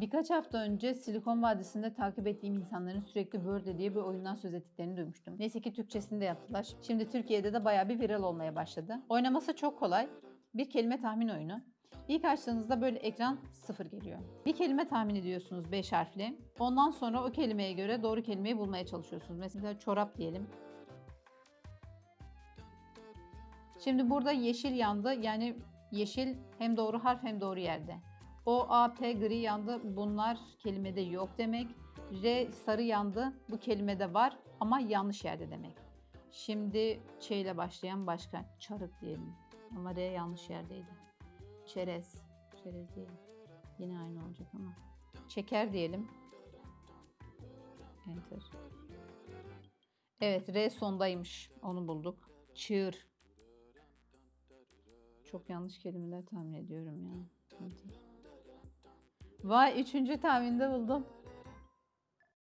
Birkaç hafta önce Silikon Vadisi'nde takip ettiğim insanların sürekli Wordle diye bir oyundan söz ettiklerini duymuştum. Neyse ki Türkçesini de yaptılar. Şimdi Türkiye'de de bayağı bir viral olmaya başladı. Oynaması çok kolay. Bir kelime tahmin oyunu. İlk açtığınızda böyle ekran sıfır geliyor. Bir kelime tahmin ediyorsunuz 5 harfli. Ondan sonra o kelimeye göre doğru kelimeyi bulmaya çalışıyorsunuz. Mesela çorap diyelim. Şimdi burada yeşil yandı. Yani yeşil hem doğru harf hem doğru yerde. O, A, P gri yandı. Bunlar kelimede yok demek. R sarı yandı. Bu kelimede var ama yanlış yerde demek. Şimdi Ç ile başlayan başka. Çarık diyelim. Ama R yanlış yerdeydi. Çerez. Çerez diyelim. Yine aynı olacak ama. Çeker diyelim. Enter. Evet R sondaymış. Onu bulduk. Çığır. Çok yanlış kelimeler tahmin ediyorum ya. Vay üçüncü tahminde buldum.